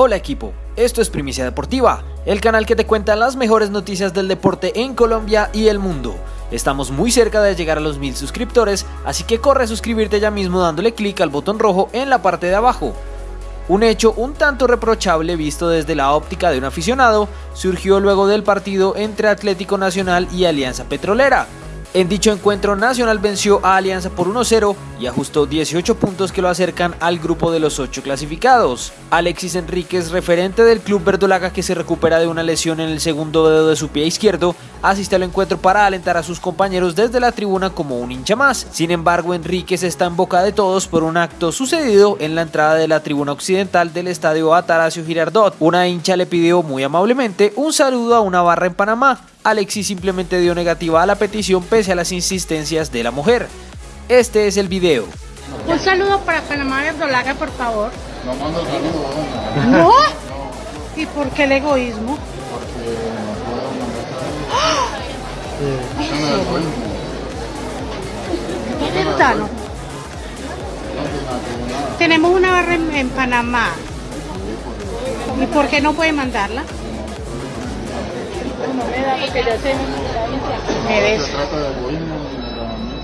Hola equipo, esto es Primicia Deportiva, el canal que te cuenta las mejores noticias del deporte en Colombia y el mundo. Estamos muy cerca de llegar a los mil suscriptores, así que corre a suscribirte ya mismo dándole clic al botón rojo en la parte de abajo. Un hecho un tanto reprochable visto desde la óptica de un aficionado surgió luego del partido entre Atlético Nacional y Alianza Petrolera, en dicho encuentro, Nacional venció a Alianza por 1-0 y ajustó 18 puntos que lo acercan al grupo de los 8 clasificados. Alexis Enríquez, referente del club verdolaga que se recupera de una lesión en el segundo dedo de su pie izquierdo, asiste al encuentro para alentar a sus compañeros desde la tribuna como un hincha más. Sin embargo, Enríquez está en boca de todos por un acto sucedido en la entrada de la tribuna occidental del estadio Ataracio Girardot. Una hincha le pidió muy amablemente un saludo a una barra en Panamá, Alexis simplemente dio negativa a la petición pese a las insistencias de la mujer. Este es el video. Un saludo para Panamá Verdolaga, por favor. No mando saludo, ¿No? ¿No? ¿Y por qué el egoísmo? Porque no puedo mandar ¿Qué ventano? Tenemos una barra en, en Panamá. ¿Y por qué no puede mandarla?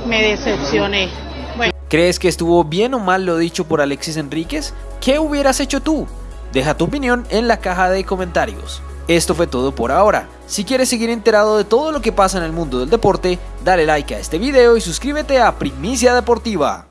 Me, decepcioné. ¿Crees que estuvo bien o mal lo dicho por Alexis Enríquez? ¿Qué hubieras hecho tú? Deja tu opinión en la caja de comentarios. Esto fue todo por ahora. Si quieres seguir enterado de todo lo que pasa en el mundo del deporte, dale like a este video y suscríbete a Primicia Deportiva.